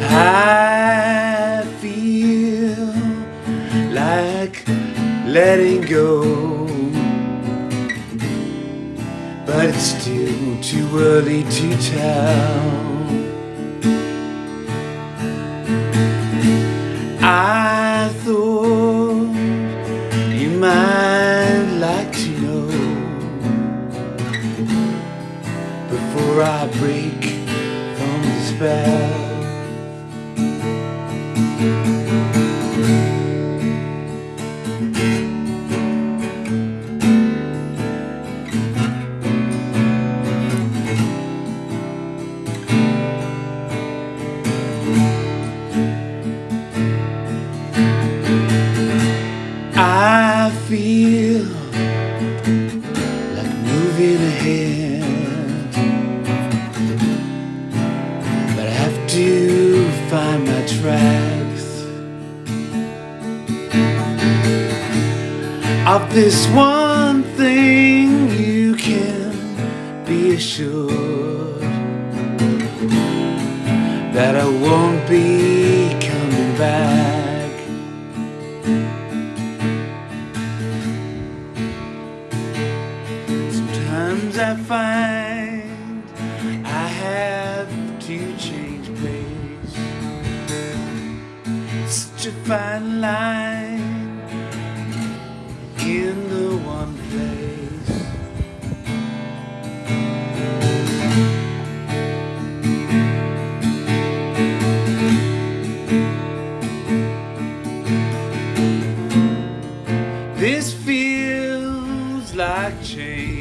I feel like letting go. But it's still too early to tell. I thought you might like to know Before I break from have to find my tracks. Of this one thing, you can be assured that I won't be coming back. Sometimes I find to change place. Such a fine line in the one place. This feels like change.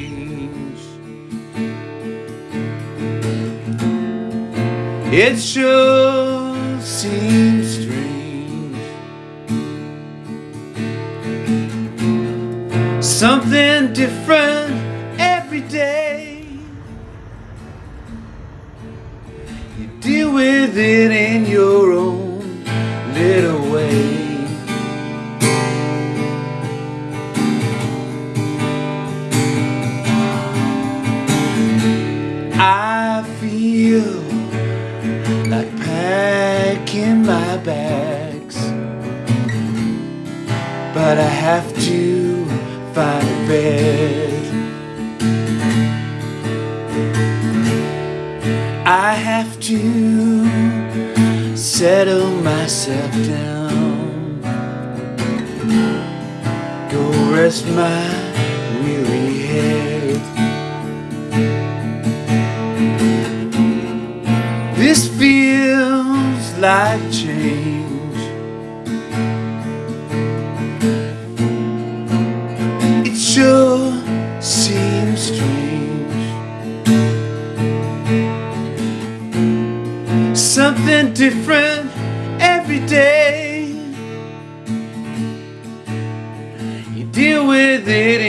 It sure seems strange. Something different every day. You deal with it in your own bags, but I have to find a bed. I have to settle myself down, go rest my like change. It sure seems strange. Something different every day. You deal with it